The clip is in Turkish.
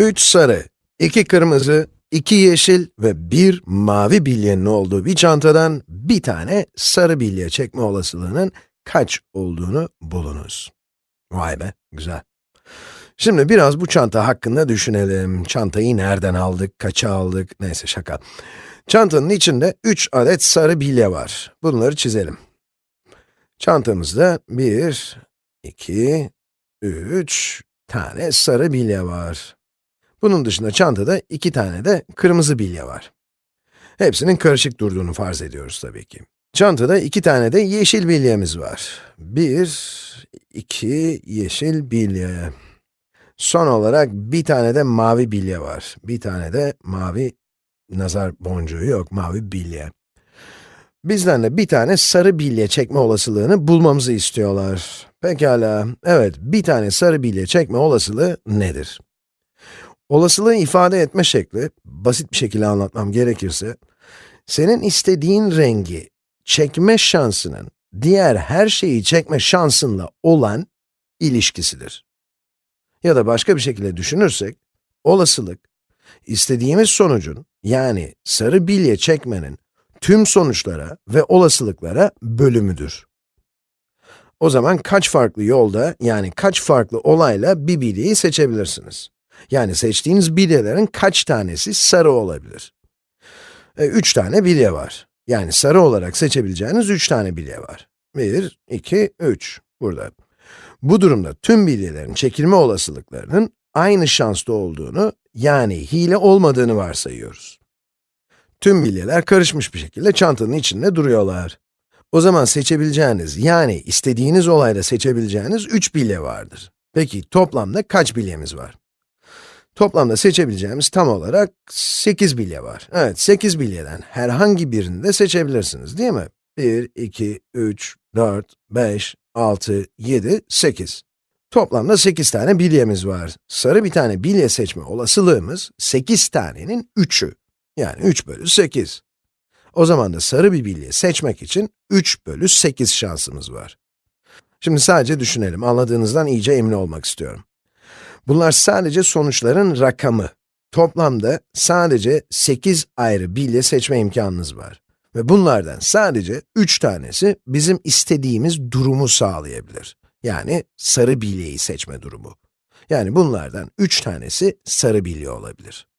3 sarı, 2 kırmızı, 2 yeşil ve 1 mavi bilyenin olduğu bir çantadan bir tane sarı bilye çekme olasılığının kaç olduğunu bulunuz. Vay be, güzel. Şimdi biraz bu çanta hakkında düşünelim. Çantayı nereden aldık, kaça aldık, neyse şaka. Çantanın içinde 3 adet sarı bilye var. Bunları çizelim. Çantamızda 1, 2, 3 tane sarı bilye var. Bunun dışında çantada iki tane de kırmızı bilye var. Hepsinin karışık durduğunu farz ediyoruz tabii ki. Çantada iki tane de yeşil bilyemiz var. Bir, iki yeşil bilye. Son olarak bir tane de mavi bilye var. Bir tane de mavi nazar boncuğu yok, mavi bilye. Bizden de bir tane sarı bilye çekme olasılığını bulmamızı istiyorlar. Pekala, evet, bir tane sarı bilye çekme olasılığı nedir? Olasılığı ifade etme şekli, basit bir şekilde anlatmam gerekirse, senin istediğin rengi çekme şansının, diğer her şeyi çekme şansınla olan ilişkisidir. Ya da başka bir şekilde düşünürsek, olasılık, istediğimiz sonucun, yani sarı bilye çekmenin tüm sonuçlara ve olasılıklara bölümüdür. O zaman kaç farklı yolda, yani kaç farklı olayla bir bilyeyi seçebilirsiniz? Yani seçtiğiniz bilyelerin kaç tanesi sarı olabilir? E, üç tane bilye var. Yani sarı olarak seçebileceğiniz üç tane bilye var. Bir, iki, üç. Burada. Bu durumda tüm bilyelerin çekilme olasılıklarının aynı şanslı olduğunu, yani hile olmadığını varsayıyoruz. Tüm bilyeler karışmış bir şekilde çantanın içinde duruyorlar. O zaman seçebileceğiniz, yani istediğiniz olayda seçebileceğiniz 3 bilye vardır. Peki toplamda kaç bilyemiz var? Toplamda seçebileceğimiz tam olarak 8 bilye var. Evet, 8 bilyeden herhangi birini de seçebilirsiniz, değil mi? 1, 2, 3, 4, 5, 6, 7, 8. Toplamda 8 tane bilyemiz var. Sarı bir tane bilye seçme olasılığımız 8 tanenin 3'ü. Yani 3 bölü 8. O zaman da sarı bir bilye seçmek için 3 bölü 8 şansımız var. Şimdi sadece düşünelim, anladığınızdan iyice emin olmak istiyorum. Bunlar sadece sonuçların rakamı. Toplamda sadece 8 ayrı bilye seçme imkanınız var. Ve bunlardan sadece 3 tanesi bizim istediğimiz durumu sağlayabilir. Yani sarı bilyeyi seçme durumu. Yani bunlardan 3 tanesi sarı bilye olabilir.